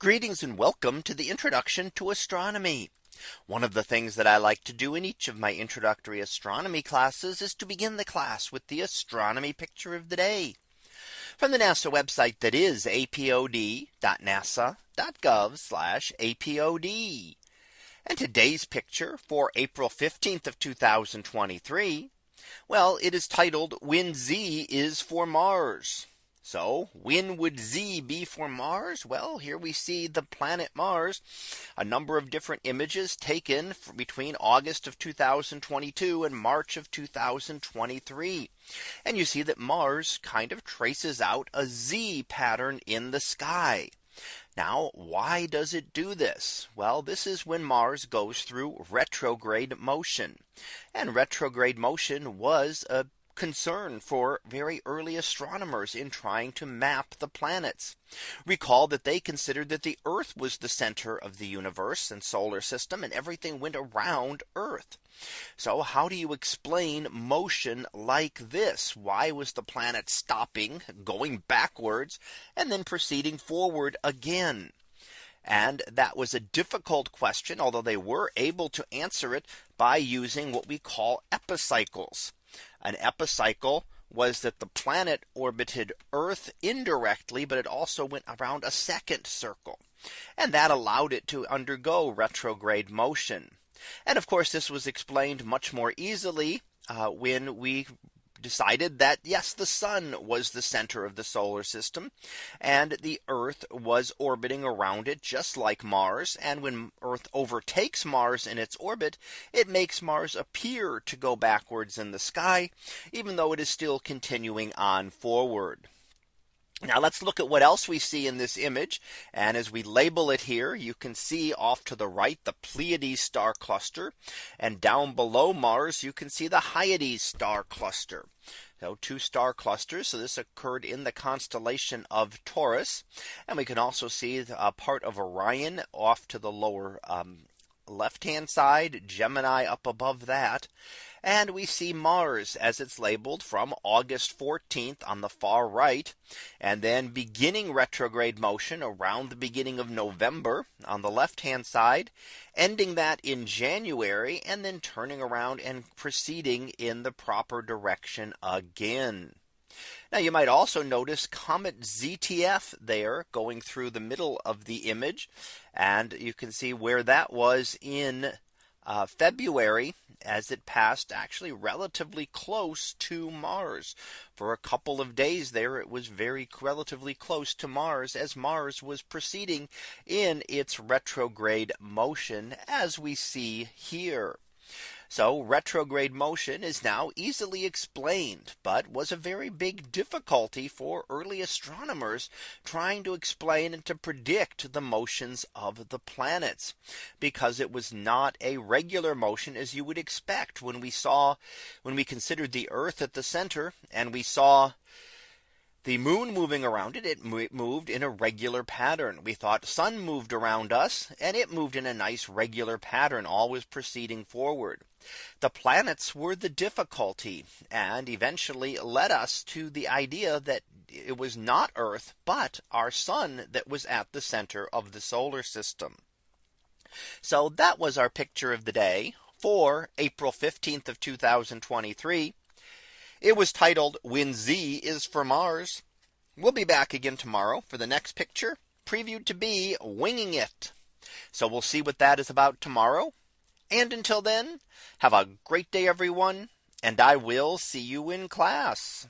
Greetings and welcome to the introduction to astronomy. One of the things that I like to do in each of my introductory astronomy classes is to begin the class with the astronomy picture of the day from the NASA website that is apod.nasa.gov apod. And today's picture for April 15th of 2023. Well, it is titled when Z is for Mars. So when would Z be for Mars? Well, here we see the planet Mars, a number of different images taken between August of 2022 and March of 2023. And you see that Mars kind of traces out a Z pattern in the sky. Now, why does it do this? Well, this is when Mars goes through retrograde motion. And retrograde motion was a concern for very early astronomers in trying to map the planets. Recall that they considered that the Earth was the center of the universe and solar system and everything went around Earth. So how do you explain motion like this? Why was the planet stopping going backwards and then proceeding forward again? And that was a difficult question, although they were able to answer it by using what we call epicycles. An epicycle was that the planet orbited Earth indirectly, but it also went around a second circle. And that allowed it to undergo retrograde motion. And of course, this was explained much more easily uh, when we decided that yes, the sun was the center of the solar system and the Earth was orbiting around it just like Mars. And when Earth overtakes Mars in its orbit, it makes Mars appear to go backwards in the sky, even though it is still continuing on forward. Now let's look at what else we see in this image. And as we label it here, you can see off to the right, the Pleiades star cluster. And down below Mars, you can see the Hyades star cluster. So two star clusters. So this occurred in the constellation of Taurus. And we can also see a part of Orion off to the lower um, left hand side, Gemini up above that. And we see Mars as it's labeled from August 14th on the far right. And then beginning retrograde motion around the beginning of November on the left hand side, ending that in January and then turning around and proceeding in the proper direction again. Now you might also notice Comet ZTF there going through the middle of the image. And you can see where that was in uh, February as it passed actually relatively close to Mars for a couple of days there it was very relatively close to Mars as Mars was proceeding in its retrograde motion as we see here. So retrograde motion is now easily explained, but was a very big difficulty for early astronomers trying to explain and to predict the motions of the planets because it was not a regular motion as you would expect when we saw when we considered the Earth at the center and we saw the moon moving around it, it moved in a regular pattern. We thought sun moved around us and it moved in a nice regular pattern, always proceeding forward. The planets were the difficulty and eventually led us to the idea that it was not Earth, but our sun that was at the center of the solar system. So that was our picture of the day for April 15th of 2023. It was titled when Z is for Mars. We'll be back again tomorrow for the next picture previewed to be winging it. So we'll see what that is about tomorrow. And until then, have a great day, everyone. And I will see you in class.